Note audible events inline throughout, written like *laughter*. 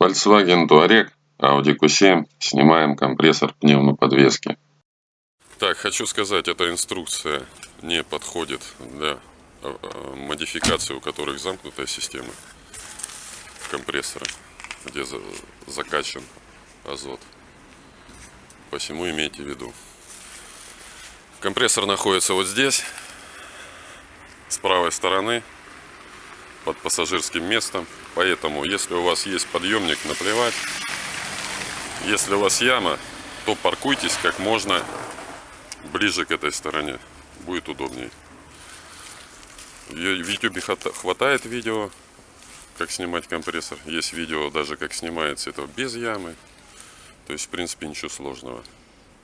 Volkswagen Touareg, Audi Q7, снимаем компрессор пневмоподвески. Так, хочу сказать, эта инструкция не подходит для а, а, модификации, у которых замкнутая система компрессора, где закачан азот. Посему имейте в виду. Компрессор находится вот здесь, с правой стороны, под пассажирским местом. Поэтому, если у вас есть подъемник, наплевать. Если у вас яма, то паркуйтесь как можно ближе к этой стороне. Будет удобнее. В YouTube хватает видео, как снимать компрессор. Есть видео даже, как снимается это без ямы. То есть, в принципе, ничего сложного.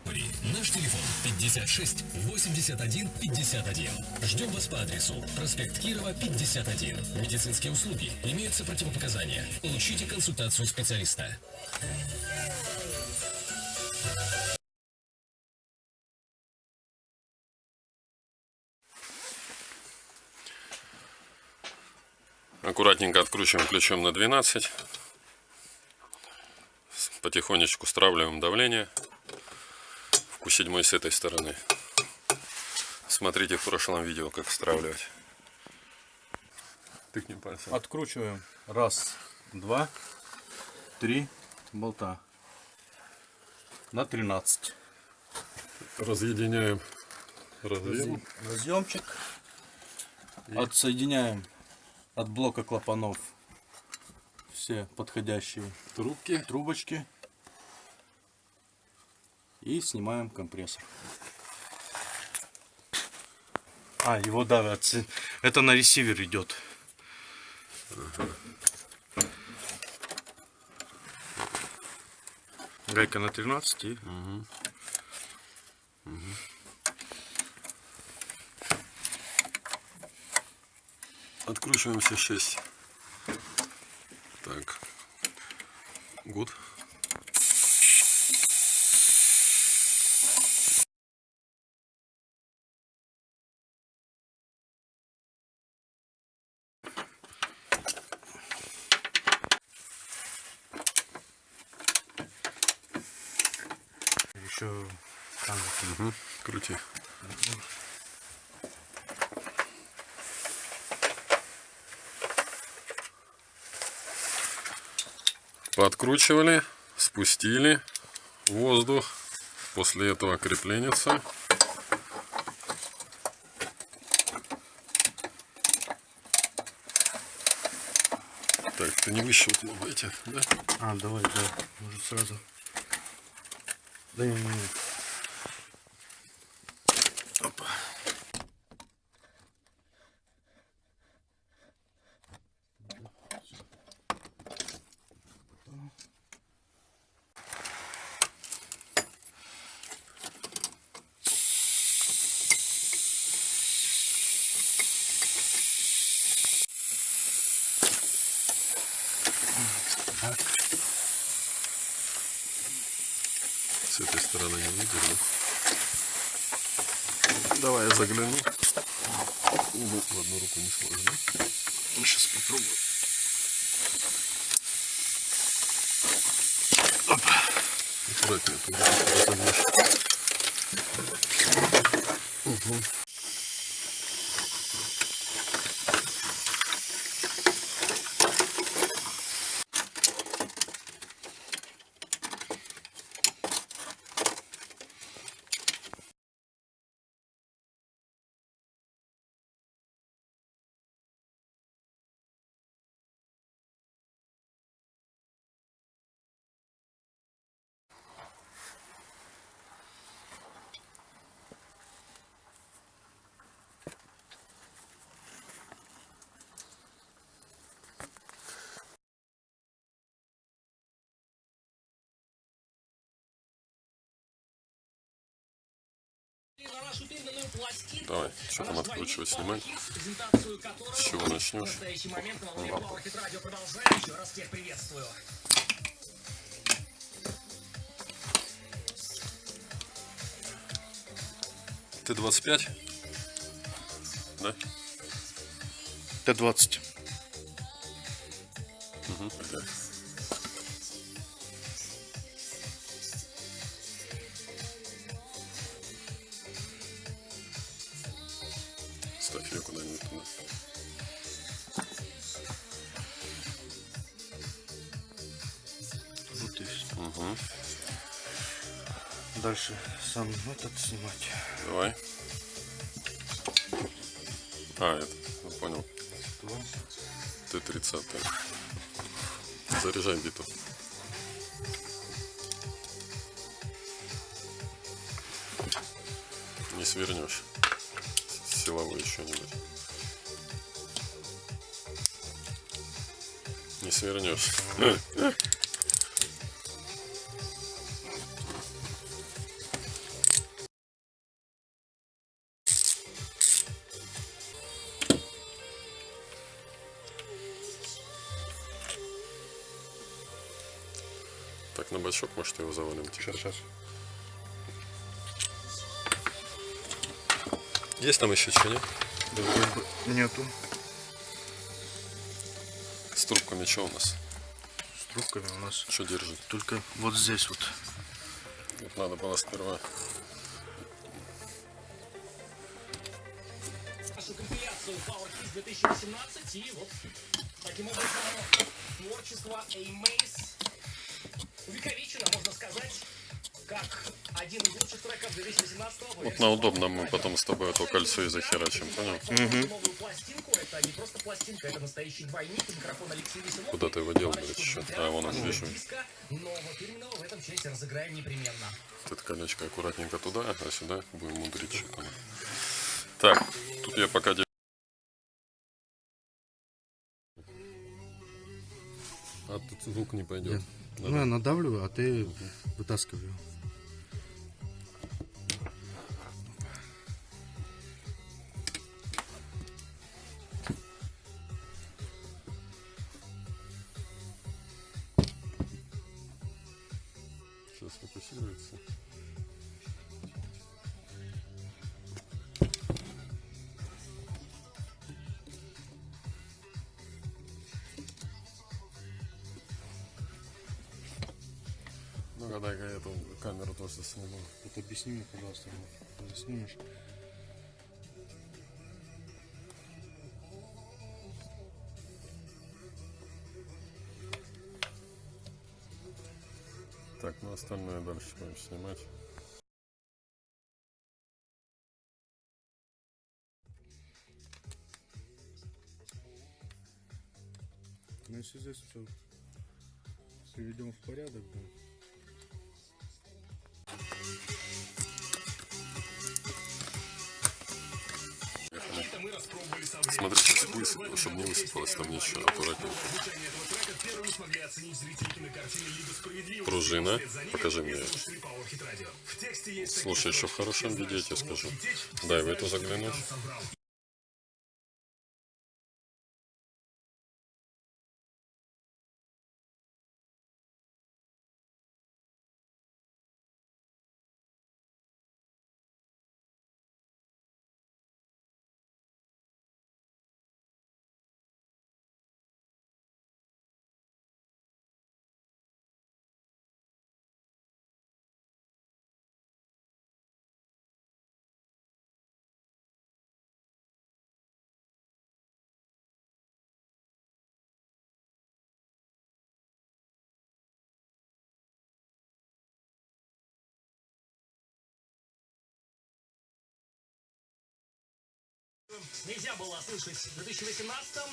Наш телефон 56 81 51. Ждем вас по адресу проспект Кирова 51. Медицинские услуги. Имеются противопоказания. Получите консультацию специалиста. Аккуратненько откручиваем ключом на 12. Потихонечку стравливаем давление у седьмой с этой стороны. Смотрите в прошлом видео, как стравливать. Тыкнем пальцем. Откручиваем. Раз, два, три болта. На 13. Разъединяем разъем. разъемчик. И... Отсоединяем от блока клапанов все подходящие трубки, трубочки и снимаем компрессор. А, его давят. Это на ресивер идет. Гайка на 13 и... Угу. Угу. Откручиваем все 6. Так. Гуд. Еще там. Угу. Крути. Подкручивали, спустили воздух. После этого крепленится. Так, ты не выщелкнул эти, да? А, давай, да, может сразу. Да не, не. Опа. С этой стороны не выдерну. Давай я загляну. Ну, в одну руку не сложно. Ну, сейчас попробую. Опа. Аккуратнее, разогнешь. Угу. Давай, что там откручивать, снимать? С чего начнешь? Т-25? Да? Т-20. Угу. Дальше сам этот снимать. Давай. А, это, я понял. Два. Т-30. Заряжай биту. Не свернешь. Силовой что-нибудь. Не свернешь. Может, его завалим. Сейчас, сейчас. Есть там еще что, нет? Нету. С трубками что у нас? С трубками у нас Что держит? только вот здесь вот. Вот надо было сперва. нашу компиляцию Power Kids 2018 и вот таким образом творчество A-Mace увековечено, можно сказать, как один из лучших треков 2018 года. Вот на удобном мы потом с тобой это кольцо и захерачим, понял? Новую пластинку, это не просто пластинка, это настоящий двойник, микрофон Алексей Веселов. Куда ты его дел, блядь, еще? А, вон он, вижу. Диска, но вот фирменного в этом части разыграем непременно. Вот это колечко аккуратненько туда, а сюда будем мудрить что-то. Так, тут я пока... А тут звук не пойдет. Ну, я надавливаю, а ты вытаскиваю. Камеру тоже сниму. Вот объясни мне, пожалуйста, когда снимешь. Так, ну остальное дальше будем снимать. Ну, если здесь все приведем в порядок, да. Смотри, сейчас высыпало, чтобы не высыпалось там ничего, аккуратнее. звучание этого трека первыми смогли оценить зрители кинокартины «Лига справедливости». Пружина, покажи мне. Слушай, еще в хорошем виде, я тебе скажу. Дай в знают, эту что заглянуть. Нельзя было слышать в 2018-м,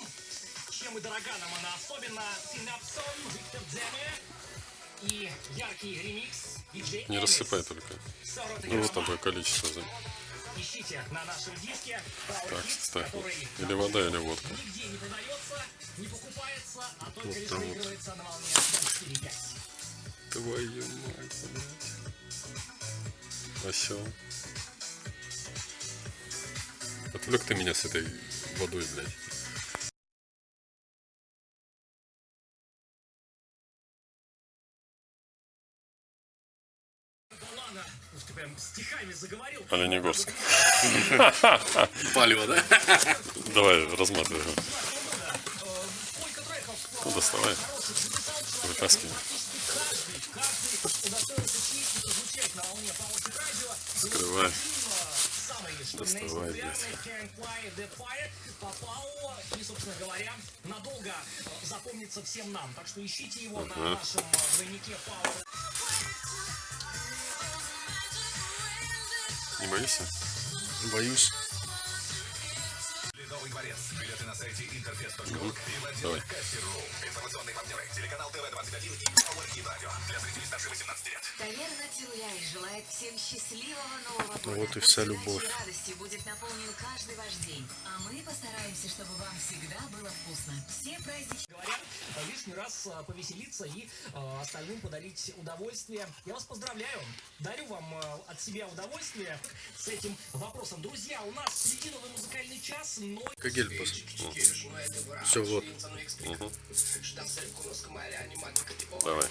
чем и дорога нам она особенно. Синапсон, Виктор Дземе и яркий ремикс диджей Не рассыпай только. Ну вот такое количество. за- Ищите на нашем диске Так, Hits, ставь. который Или вода, или водка. нигде не продается, не покупается, а только Вот лишь вот. на волне 4.5. Твою мать, блядь. Осел. Отвлек ты меня с этой водой, блядь. Оленегорск. *laughs* Палево, да? Давай, разматывай Ну, доставай. Вытаскивай. Скрывай. Доставай, блядь. попал и, собственно говоря, надолго запомнится всем нам. Так что ищите его на нашем двойнике Power. Не боишься? Боюсь. Ледовый дворец. Билеты на сайте интерфес.ру и в Кассир.ру. Информационные партнеры. Телеканал ТВ-21 и Power Hit Radio. Для зрителей старше 18 лет. Таверна Тилляй желает всем счастливого Нового года. Ну вот и вся любовь. удачей и радостью будет наполнен каждый ваш день. А мы постараемся, чтобы вам всегда было вкусно. Все праздники... Говорят, э, лишний раз э, повеселиться и э, остальным подарить удовольствие. Я вас поздравляю. Дарю вам э, от себя удовольствие с этим вопросом. Друзья, у нас впереди новый музыкальный час, но Кагель пос... Все, вот. Давай.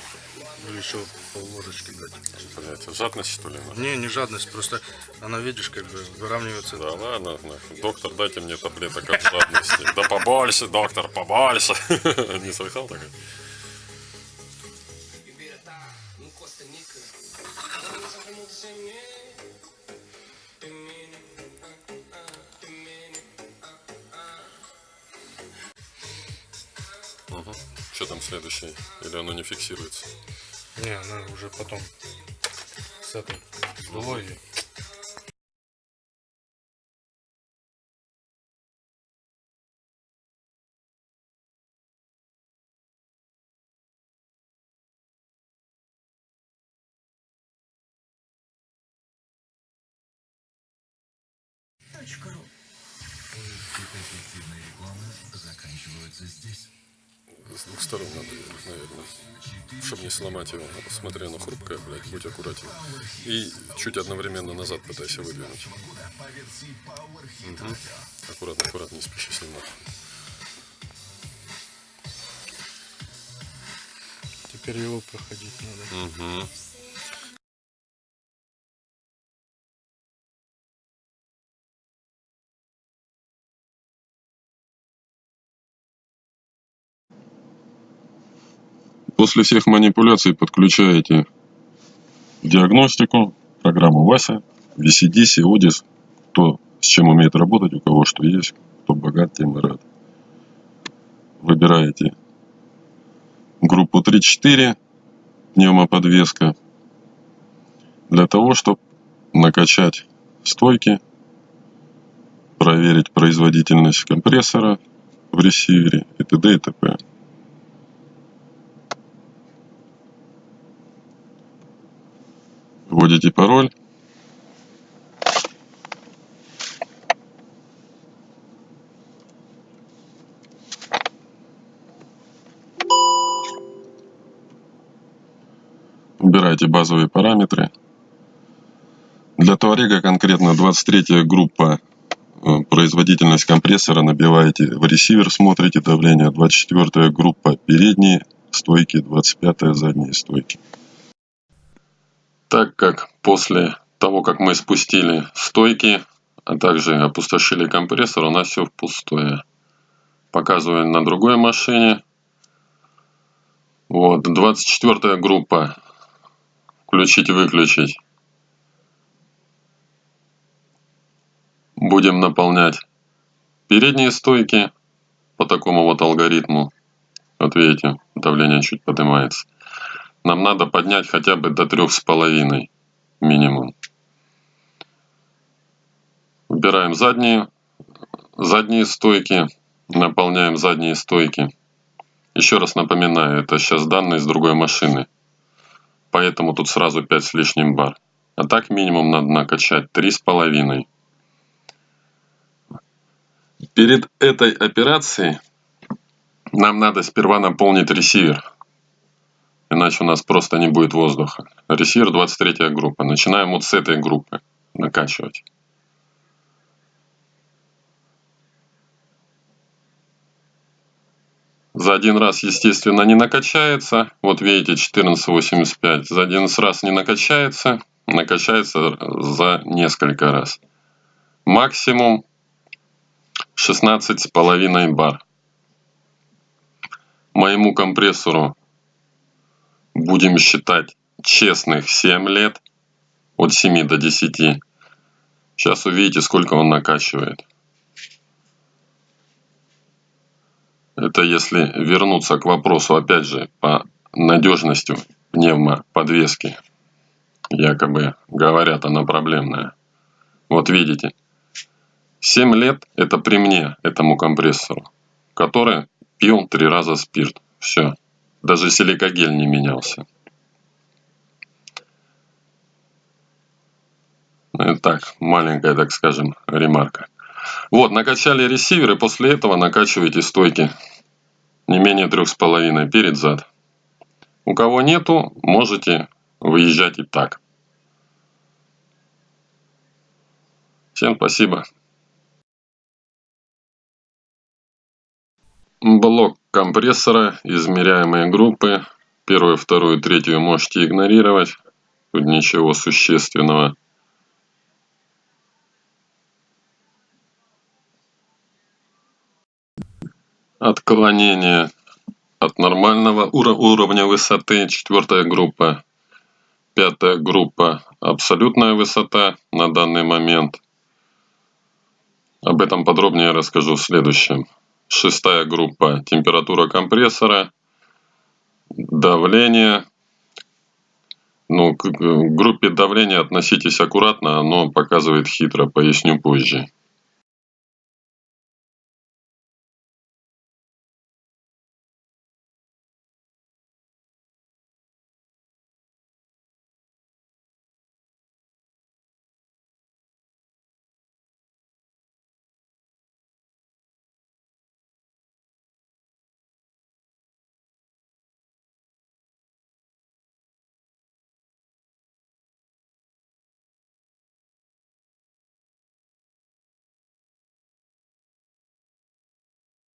Ну еще полложечки дать. Блядь, жадность что ли? нахуй? Не, не жадность, просто она, видишь, как бы выравнивается. Да ладно, нахуй. доктор, дайте мне таблеток от жадности. Да побольше, доктор, побольше. *laughs* Не слыхал такой? Следующее? Или оно не фиксируется? Не, она уже потом с этой сдуло ее. С двух сторон надо, наверное. Чтобы не сломать его. Смотри, оно хрупкое, блядь, будь аккуратен. И чуть одновременно назад пытайся выдвинуть. Мгм. Аккуратно, аккуратно, не спеши снимать. Теперь его проходить надо. Угу. После всех манипуляций подключаете диагностику, программу Вася, VCD, Odis, кто с чем умеет работать, у кого что есть, кто богат, тем и рад. Выбираете группу 3-4, пневмоподвеска, для того, чтобы накачать стойки, проверить производительность компрессора в ресивере и т.д. и т.п. Вводите пароль. Убираете базовые параметры. Для Туарега конкретно 23 группа э, производительность компрессора набиваете в ресивер, смотрите давление. 24 группа передние стойки, 25 задние стойки. Так как после того, как мы спустили стойки, а также опустошили компрессор, у нас все пустое. Показываю на другой машине. Вот, 24 группа. Включить, выключить. Будем наполнять передние стойки по такому вот алгоритму. Вот видите, давление чуть поднимается. Нам надо поднять хотя бы до трех с половиной минимум. Убираем задние, задние стойки, наполняем задние стойки. Еще раз напоминаю, это сейчас данные с другой машины. Поэтому тут сразу 5 с лишним бар. А так минимум надо накачать три с половиной. Перед этой операцией нам надо сперва наполнить ресивер. Иначе у нас просто не будет воздуха. Ресивер 23 группа. Начинаем вот с этой группы накачивать. За один раз, естественно, не накачается. Вот видите, 1485. За один раз не накачается. Накачается за несколько раз. Максимум 16,5 бар. моему компрессору будем считать честных 7 лет, от 7 до 10. Сейчас увидите, сколько он накачивает. Это если вернуться к вопросу, опять же, по надежности пневмоподвески. Якобы говорят, она проблемная. Вот видите, 7 лет это при мне, этому компрессору, который пил три раза спирт. Все. Даже силикогель не менялся. Это так, маленькая, так скажем, ремарка. Вот, накачали ресивер, и после этого накачиваете стойки не менее трех с половиной перед зад. У кого нету, можете выезжать и так. Всем спасибо. Блок компрессора, измеряемые группы. Первую, вторую, третью можете игнорировать. Тут ничего существенного. Отклонение от нормального уровня высоты. Четвертая группа. Пятая группа. Абсолютная высота на данный момент. Об этом подробнее расскажу в следующем. Шестая группа. Температура компрессора. Давление. Ну, к группе давления относитесь аккуратно, оно показывает хитро, поясню позже.